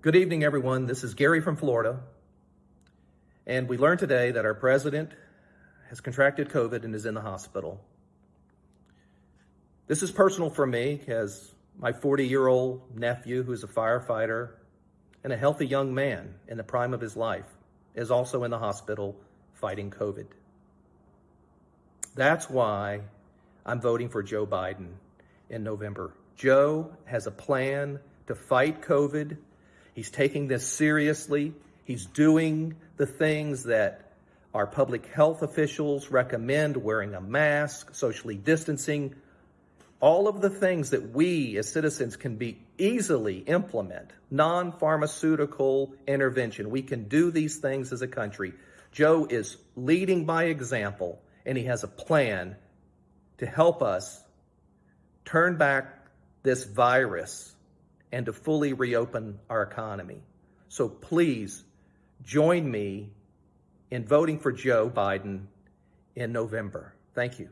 Good evening, everyone. This is Gary from Florida. And we learned today that our president has contracted COVID and is in the hospital. This is personal for me as my 40 year old nephew, who's a firefighter and a healthy young man in the prime of his life, is also in the hospital fighting COVID. That's why I'm voting for Joe Biden in November. Joe has a plan to fight COVID. He's taking this seriously. He's doing the things that our public health officials recommend wearing a mask, socially distancing, all of the things that we as citizens can be easily implement, non-pharmaceutical intervention. We can do these things as a country. Joe is leading by example and he has a plan to help us turn back this virus and to fully reopen our economy. So please join me in voting for Joe Biden in November. Thank you.